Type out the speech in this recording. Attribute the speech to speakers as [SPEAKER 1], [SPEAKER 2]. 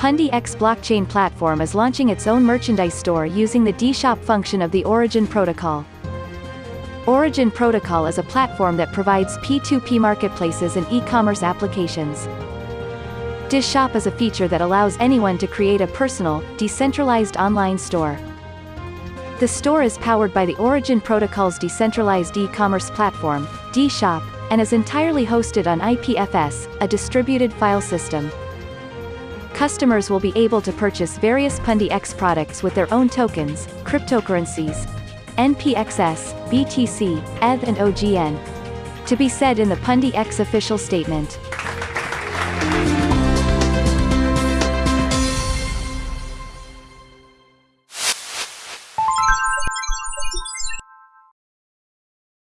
[SPEAKER 1] Pundi X blockchain platform is launching its own merchandise store using the D-Shop function of the Origin protocol. Origin Protocol is a platform that provides P2P marketplaces and e-commerce applications. D-Shop is a feature that allows anyone to create a personal, decentralized online store. The store is powered by the Origin Protocol's decentralized e-commerce platform, D-Shop, and is entirely hosted on IPFS, a distributed file system. Customers will be able to purchase various Pundi X products with their own tokens, cryptocurrencies, NPXS, BTC, ETH and OGN. To be said in the Pundi X official statement.